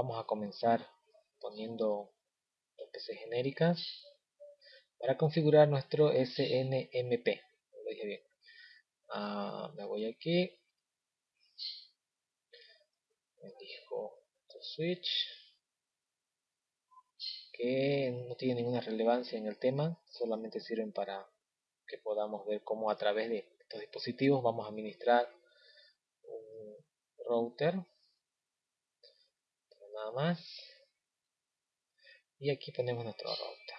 vamos a comenzar poniendo las PC genéricas para configurar nuestro SNMP. Lo dije bien. Ah, me voy aquí. Elijo switch que no tiene ninguna relevancia en el tema, solamente sirven para que podamos ver cómo a través de estos dispositivos vamos a administrar un router nada más. Y aquí ponemos nuestro router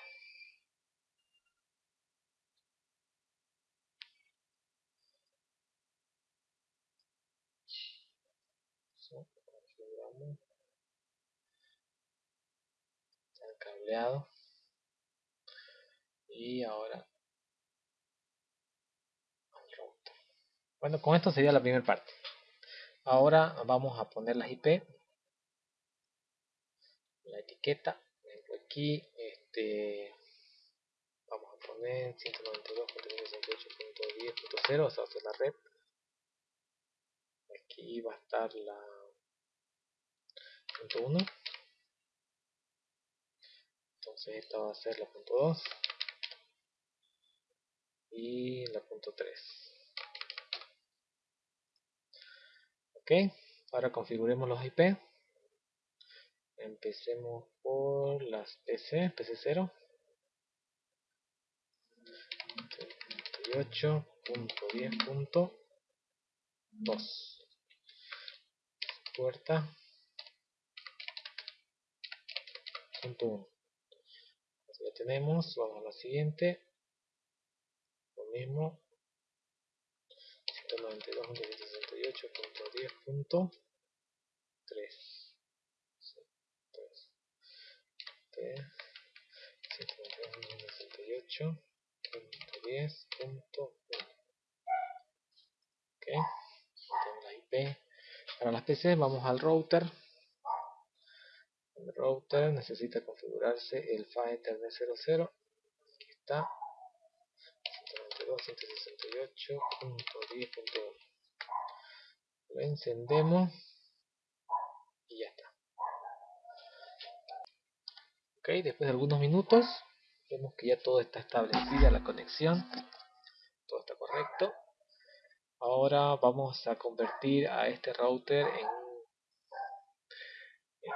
el cableado. Y ahora bueno con esto sería la primera parte. Ahora vamos a poner las IP la etiqueta. Aquí este vamos a poner 192.168.10.0 esa va a ser la red. Aquí va a estar la punto 1 entonces esta va a ser la punto 2 y la punto 3 ok ahora configuremos los IP empecemos por las PC PC0 38.10.2 puerta. Punto 1 así lo tenemos vamos a la siguiente. Lo mismo. 192.168.10.3 192.168.10.1 ok. La IP para las PC vamos al router. El router necesita configurarse el FA Ethernet 00 aquí está. 192.168.10.1 lo encendemos ok después de algunos minutos vemos que ya todo está establecida la conexión. Todo está correcto. Ahora vamos a convertir a este router en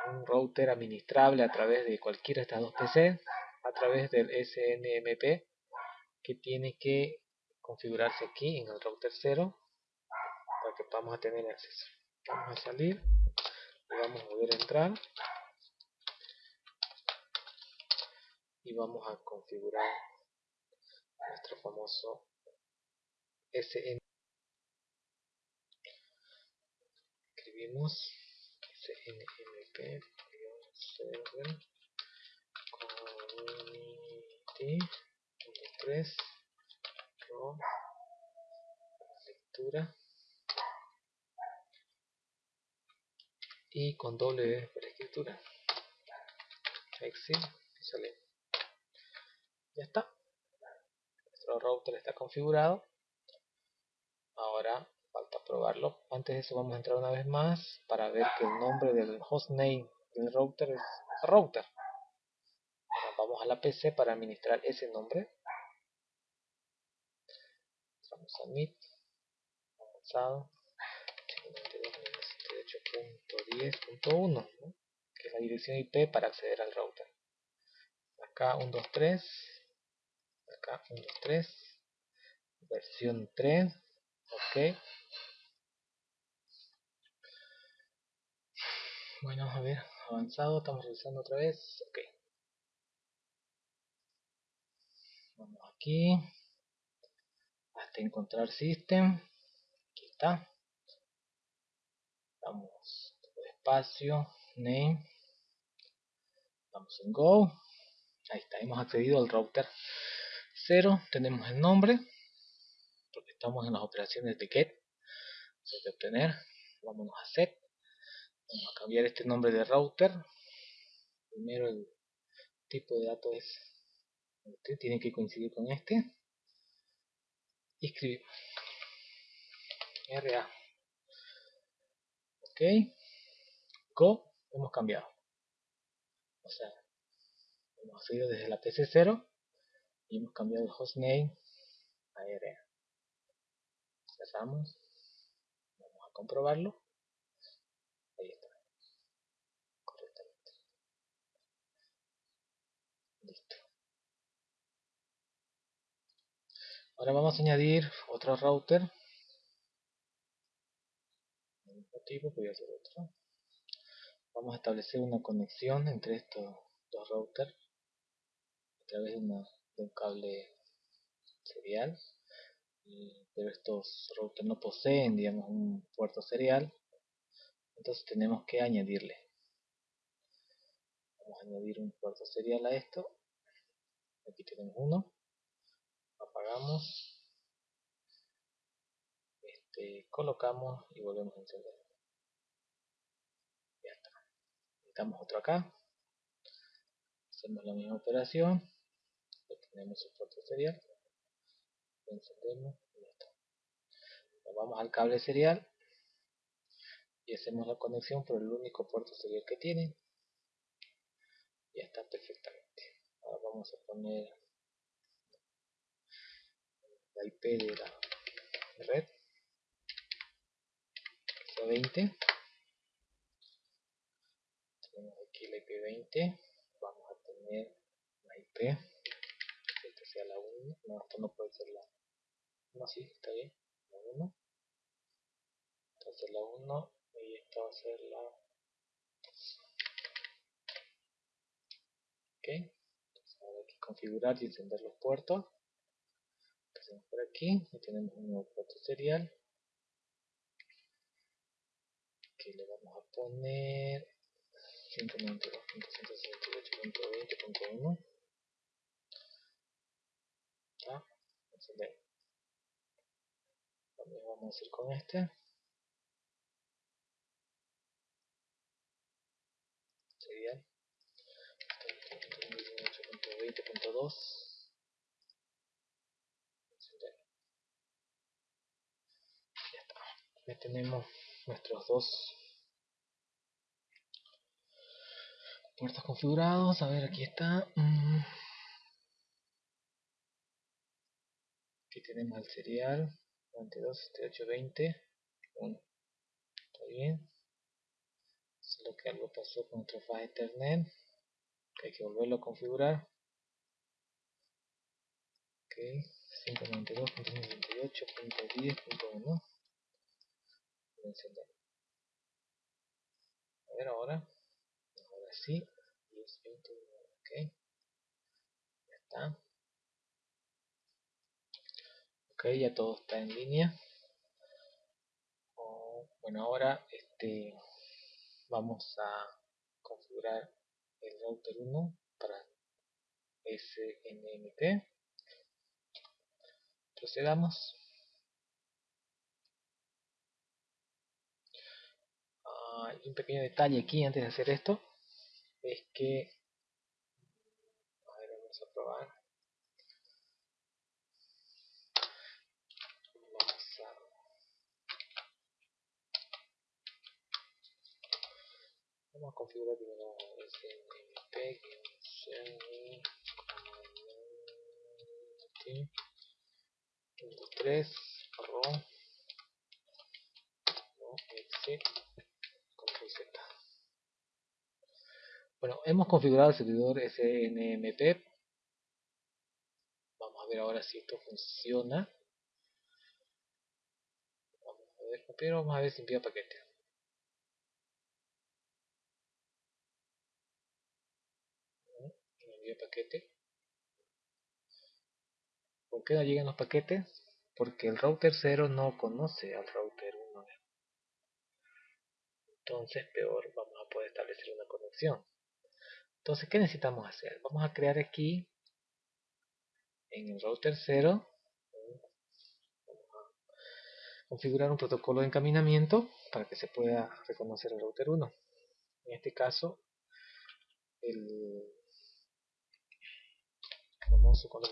un, router administrable a través de cualquiera de estas dos PC a través del SNMP que tiene que configurarse aquí en el router 0 para que podamos tener acceso. Vamos a salir y vamos a volver a entrar y vamos a configurar nuestro famoso SN escribimos snmp server community 3 lectura. Y con doble para escritura. Exit sale ya está. Nuestro router está configurado. Ahora falta probarlo. Antes de eso vamos a entrar una vez más para ver que el nombre del hostname del router es router. Vamos a la PC para administrar ese nombre. Vamos a MIT avanzado. 192.168.10.1 que es la dirección IP para acceder al router. Acá 123 acá 1, 2, 3 versión 3 ok. Bueno a ver avanzado estamos revisando otra vez ok. Vamos aquí hasta encontrar system aquí está. Vamos espacio name. Vamos en go ahí está hemos accedido al router 0 tenemos el nombre porque estamos en las operaciones de get de obtener vámonos a set vamos a cambiar este nombre de router primero el tipo de datos es este, tiene que coincidir con este y escribimos RA ok go hemos cambiado o sea, hemos accedido desde la PC0 y hemos cambiado el hostname a area. Cerramos, vamos a comprobarlo. Ahí está, correctamente. Listo. Ahora vamos a añadir otro router. tipo, voy a hacer otro. Vamos a establecer una conexión entre estos dos routers a través de una de un cable serial pero estos routers no poseen digamos un puerto serial entonces tenemos que añadirle. Vamos a añadir un puerto serial a esto. Aquí tenemos uno. Apagamos. Este, colocamos y volvemos a encender. Ya está. Necesitamos otro acá. Hacemos la misma operación tenemos el puerto serial encendemos y ya está. Vamos al cable serial y hacemos la conexión por el único puerto serial que tiene. Ya está perfectamente. Ahora vamos a poner la IP de la red que sea 20 tenemos aquí la IP 20 vamos a tener la IP la 1, no, esto no puede ser la no, sí, está bien, la 1 entonces la 1 y esta va a ser la ok, entonces ahora hay que configurar y encender los puertos. Hacemos por aquí y tenemos un nuevo puerto serial. Que le vamos a poner 192.168.20.1 también vamos a hacer con este. Sería 18.20.2 ya está. Ya tenemos nuestros dos puertos configurados. A ver aquí está. Mm. Aquí tenemos el serial. 92, 78, 20 1 está bien. Solo que algo pasó con nuestro file ethernet hay que volverlo a configurar. Ok 592.168.10.1 encender a ver ahora. Ahora sí. 10, 20, ok. Ya está ya todo está en línea. Bueno ahora este vamos a configurar el router 1 para SNMP procedamos. Ah, un pequeño detalle aquí antes de hacer esto es que a ver, vamos a probar Vamos a configurar primero snmp community 3 rom no exit z. Bueno hemos configurado el servidor snmp vamos a ver ahora si esto funciona. Vamos a ver primero vamos a ver si envía paquete paquete. ¿Por qué no llegan los paquetes? Porque el router 0 no conoce al router 1. Entonces peor vamos a poder establecer una conexión. Entonces, ¿qué necesitamos hacer? Vamos a crear aquí en el router 0 configurar un protocolo de encaminamiento para que se pueda reconocer el router 1. En este caso, el famoso con el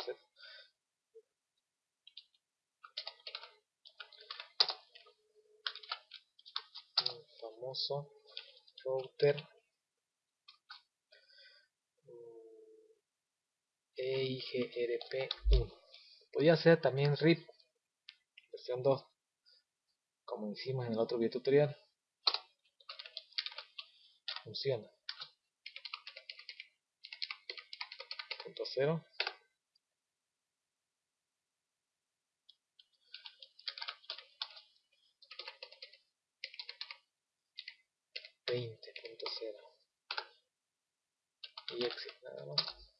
famoso router. EIGRP1 podría ser también RIP versión 2 como hicimos en el otro video tutorial. Funciona. Punto cero 20.0 y exit nada más.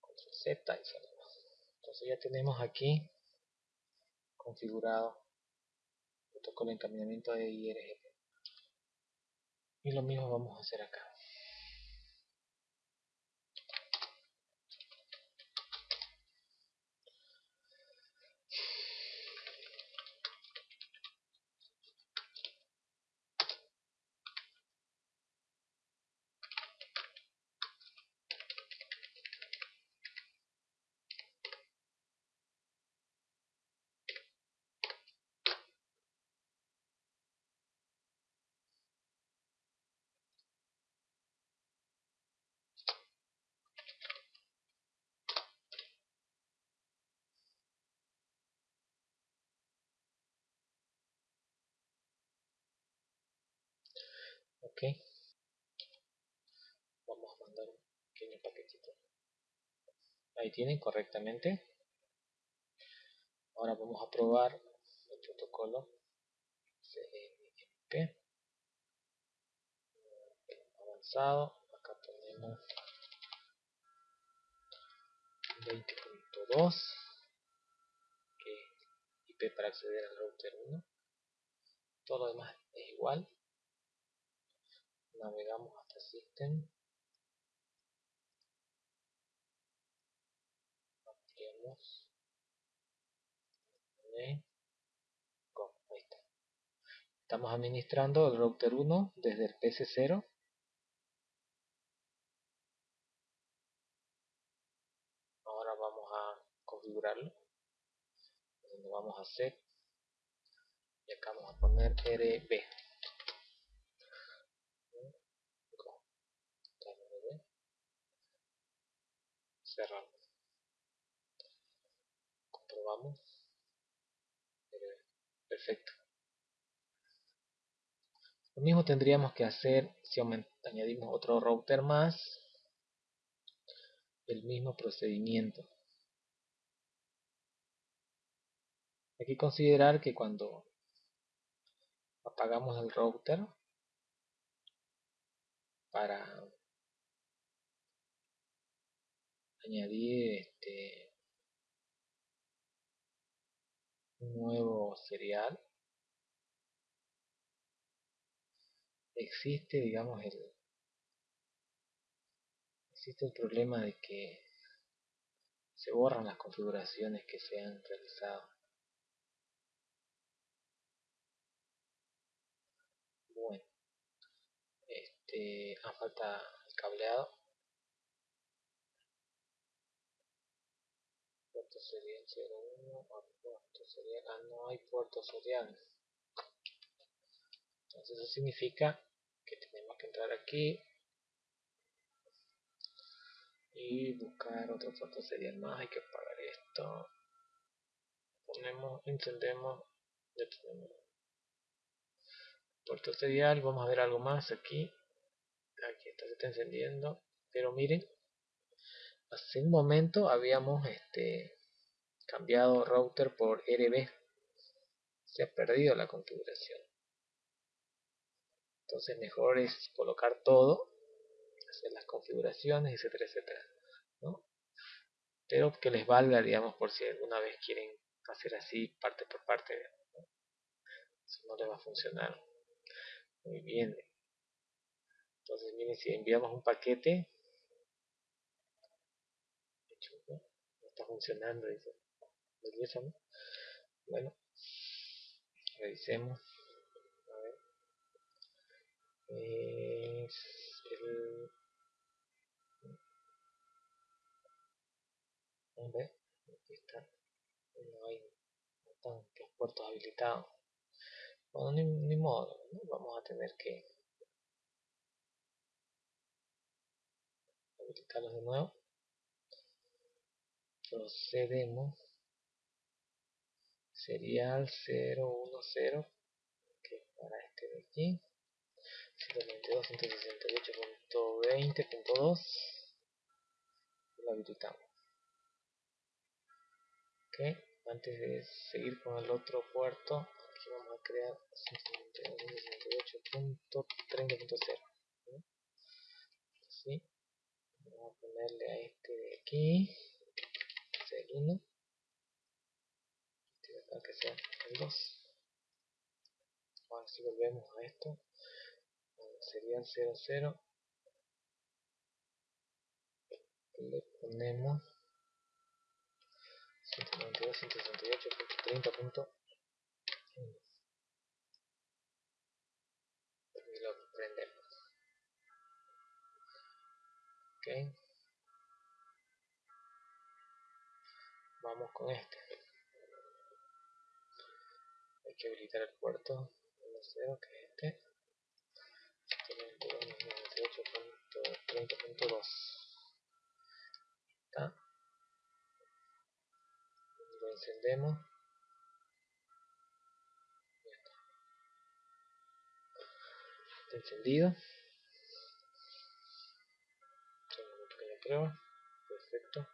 Control Z y salimos entonces ya tenemos aquí configurado el protocolo de encaminamiento de IRGP y lo mismo vamos a hacer acá ok. Vamos a mandar un pequeño paquetito. Ahí tienen correctamente. Ahora vamos a probar el protocolo CMP avanzado. Acá tenemos 20.2 que IP para acceder al router 1 todo lo demás es igual navegamos hasta System, ampliamos, ahí está. Estamos administrando el router 1 desde el PC0 ahora vamos a configurarlo. Vamos a set y acá vamos a poner RB cerramos comprobamos. Perfecto. Lo mismo tendríamos que hacer si añadimos otro router más. El mismo procedimiento. Hay que considerar que cuando apagamos el router para añadir este nuevo serial existe digamos el existe el problema de que se borran las configuraciones que se han realizado. Bueno este a falta el cableado serial 01 puerto serial ah no hay puerto serial entonces eso significa que tenemos que entrar aquí y buscar otro puerto serial más hay que apagar esto. Ponemos encendemos ya tenemos puerto serial vamos a ver algo más aquí. Aquí está se está encendiendo. Pero miren hace un momento habíamos este, cambiado router por RB se ha perdido la configuración. Entonces mejor es colocar todo hacer las configuraciones etcétera etcétera ¿no? pero que les valga digamos por si alguna vez quieren hacer así parte por parte ¿no? eso no les va a funcionar. Muy bien. Entonces miren si enviamos un paquete. Está funcionando dice bueno revisemos. A ver. Es a ver aquí está. No hay no los puertos habilitados. Bueno ni, modo vamos a tener que habilitarlos de nuevo. Procedemos serial 010 que es para este de aquí. 192.168.20.2 lo habilitamos. Ok antes de seguir con el otro puerto aquí vamos a crear 192.168.30.0 así vamos a ponerle a este de aquí es el 1 acá que sea el 2 ahora si volvemos a esto. Serían 0 0 le ponemos 192.168.30.1 y lo prendemos. Ok. Vamos con este que habilitar el puerto. 1.0 que es este 192.98.30.2 está. Lo encendemos. Está. Encendido. Una pequeña prueba perfecto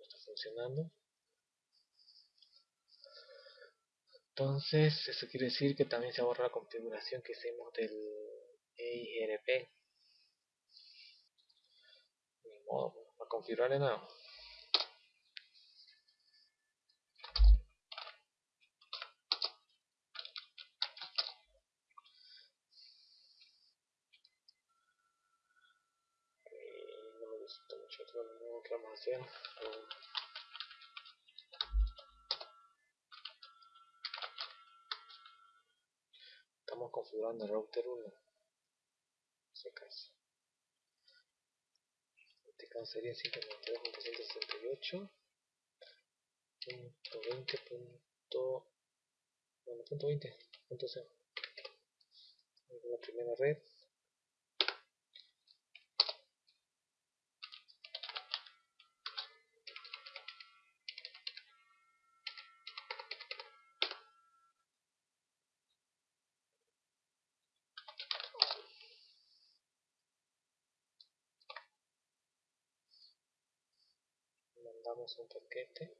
no está funcionando entonces eso quiere decir que también se borra la configuración que hicimos del EIGRP ni modo, a configurar de nuevo. No me gusta mucho no que vamos a hacer configurando el router 1 en este caso este caso sería 192.168.20. bueno, punto 20, punto 0 la primera red un paquete.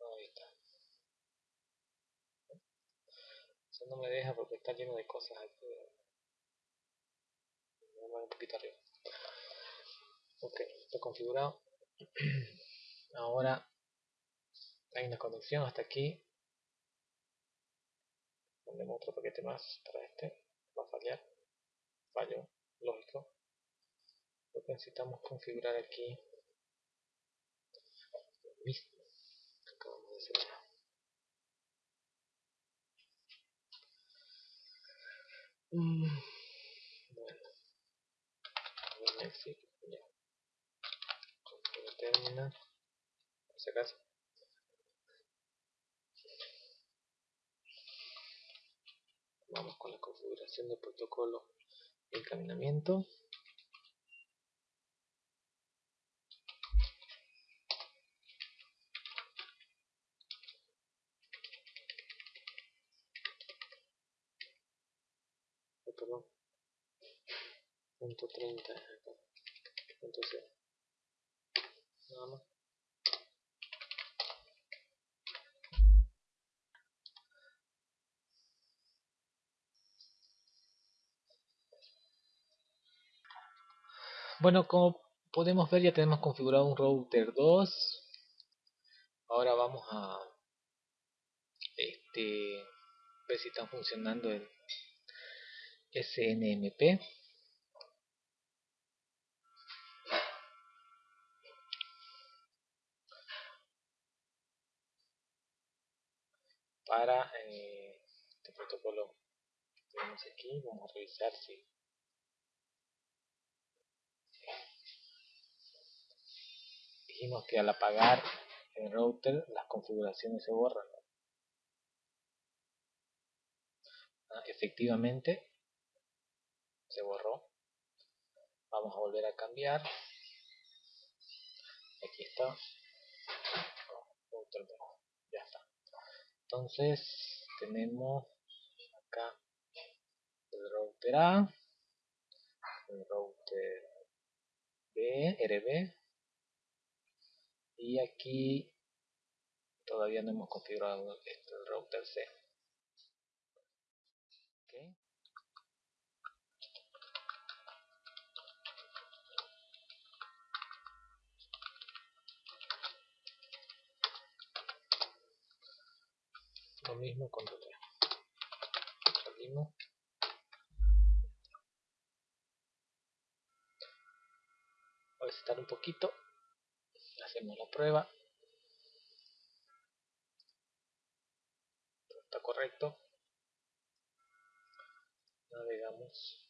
Ahí está. Eso no me deja porque está lleno de cosas aquí. Me un poquito arriba. Ok, está configurado. Ahora hay una conexión hasta aquí ponemos otro paquete más para este va a fallar. Fallo lógico. Lo que necesitamos configurar aquí. Lo mismo que acabamos de hacer mm, bueno. Un exit ya. Configura terminal por si acaso vamos con la configuración del protocolo de encaminamiento. Oh, perdón. Punto 30 punto 0 nada más Bueno, como podemos ver ya tenemos configurado un router 2. Ahora vamos a este, ver si está funcionando el SNMP. Para eh, este protocolo que tenemos aquí, vamos a revisar si dijimos que al apagar el router las configuraciones se borran. Ah, efectivamente se borró. Vamos a volver a cambiar. Aquí está. Ya está. Entonces tenemos acá el router A, el router B, RB, y aquí todavía no hemos configurado este, el router C. Lo mismo con el Salimos. A estar un poquito hacemos la prueba. Está correcto. Navegamos.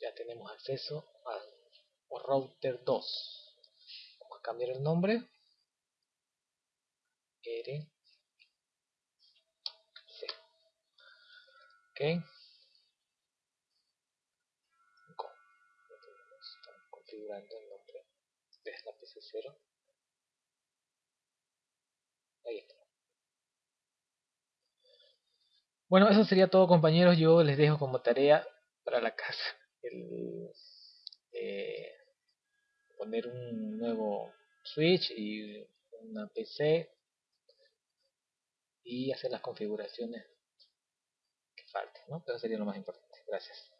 Ya tenemos acceso al router 2 vamos a cambiar el nombre. R ok. Estamos configurando el nombre de esta PC0 ahí está. Bueno eso sería todo compañeros. Yo les dejo como tarea para la casa el eh, poner un nuevo switch y una PC y hacer las configuraciones falte, ¿no? Eso sería lo más importante. Gracias.